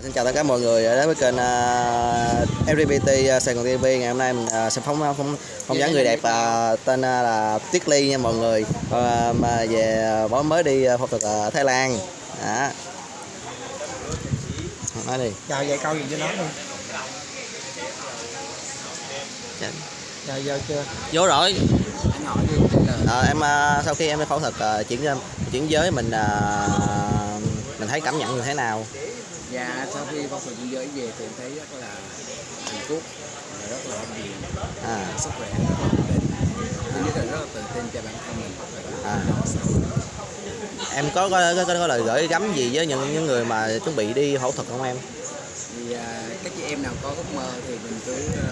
Xin chào tất cả mọi người. Đến với kênh uh, LGBT Sài Gòn TV ngày hôm nay mình uh, sẽ phóng phóng phỏng vấn người đẹp uh, tên uh, là Tuyết Ly nha mọi người. Uh, mà về uh, mới đi uh, phẫu thuật ở Thái Lan. Đó. Nói đi. Chào vậy câu gì cho nó đi. Chào giờ chưa? Vô rồi. Ờ, em uh, sau khi em phẫu thuật uh, chuyển chuyển giới mình uh, mình thấy cảm nhận như thế nào dạ sau khi phẫu thuật chuyển giới về thì em thấy rất là hạnh phúc và rất là hạnh diện à, sức khỏe rất là ổn định thứ nhất là rất là tự tin cho bản thân mình và À. cho xã hội. em có có, có, có lời gửi gắm gì với những những người mà chuẩn bị đi phẫu thuật không em thì à, các chị em nào có ước mơ thì mình cứ à,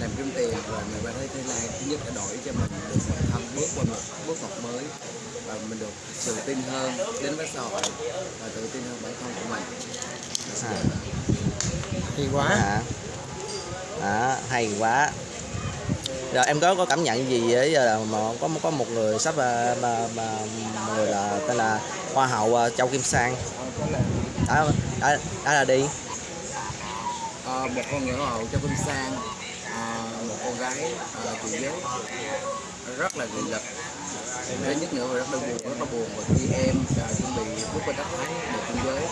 làm kiếm tiền và mình qua nhất là đổi cho mình được thân bước qua một bước ngoặt mới và mình được tự tin hơn đến với xã hội và tự tin hơn bản thân của mình. À, hay quá. À, à, hay quá. Rồi em có có cảm nhận gì với giờ là mà có có một người sắp mà, mà, mà một người là tên là hoa hậu ờ, Châu Kim Sang? Đã đã, đã là đi. Ờ, một con người hậu cho Vinh Sang. ờ, gái uh, tự giới rất là nghị lực thứ nhất nữa là rất là buồn rất là buồn và khi em uh, chuẩn bị bước qua đất Thái để tuyên giới.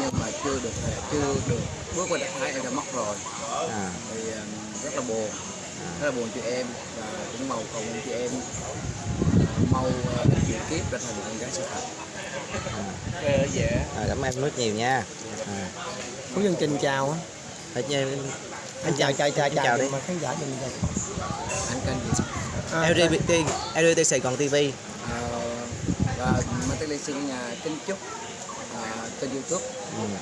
Nhưng mà chưa được chưa được bước qua đất Thái em đã mất rồi. À, thì ờ, rất là buồn. Rất là buồn cho em và cũng mong cầu cho em. Mau uh, chuyển kiếp trở thành con gái sự thật. À, cảm ơn em rất nhiều nha. À, Phú Dân Trình chào á. Anh chào chào chào Anh chào đi. mà khán giả mình chào anh kênh gì? À, LGBT LGBT Sài Gòn TV Ờ, và Mateli xin nhà kính chúc ờ, kênh youtube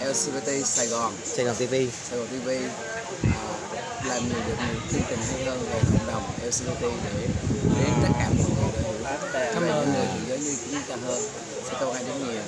ừ. LGBT Sài Gòn. Sài Gòn TV Sài Gòn TV ờ, làm nhiều được nhiều chương trình hay hơn về cộng đồng LGBT để đến tất cả mọi người hiểu. Cảm ơn người thế giới như chúng ta hơn. Sẽ câu hai đến nhiều